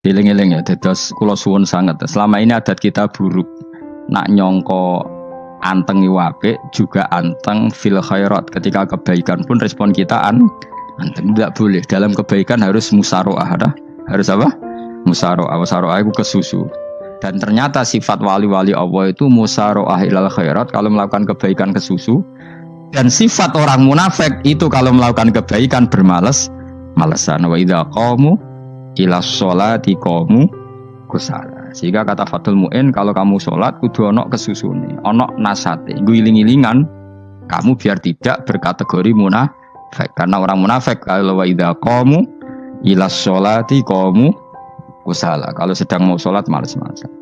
Eling-eling ya, dados kula suwun sangat. Selama ini adat kita buruk. Nak nyongko anteng iwape juga anteng fil khairat. Ketika kebaikan pun respon kita an anteng tidak boleh. Dalam kebaikan harus musaroah, ada? Harus apa? Musaroah. Musaroah itu kesusu. Dan ternyata sifat wali-wali Allah itu musaroah ilal khairat kalau melakukan kebaikan kesusu. Dan sifat orang munafik itu kalau melakukan kebaikan bermalas malesan wa idza qamu ila sholati komu kusala. Sehingga kata Fatul Mu'in kalau kamu sholat kudu onok kesusune onok nasate. Guling-gilingan kamu biar tidak berkategori munafik. Karena orang munafik kalau wa idha komu ila sholati komu kusala. Kalau sedang mau sholat males-malesan